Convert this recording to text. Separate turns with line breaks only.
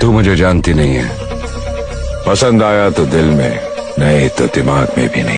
तू मुझे जानती नहीं है। पसंद आया तो दिल में, नहीं तो दिमाग में भी नहीं।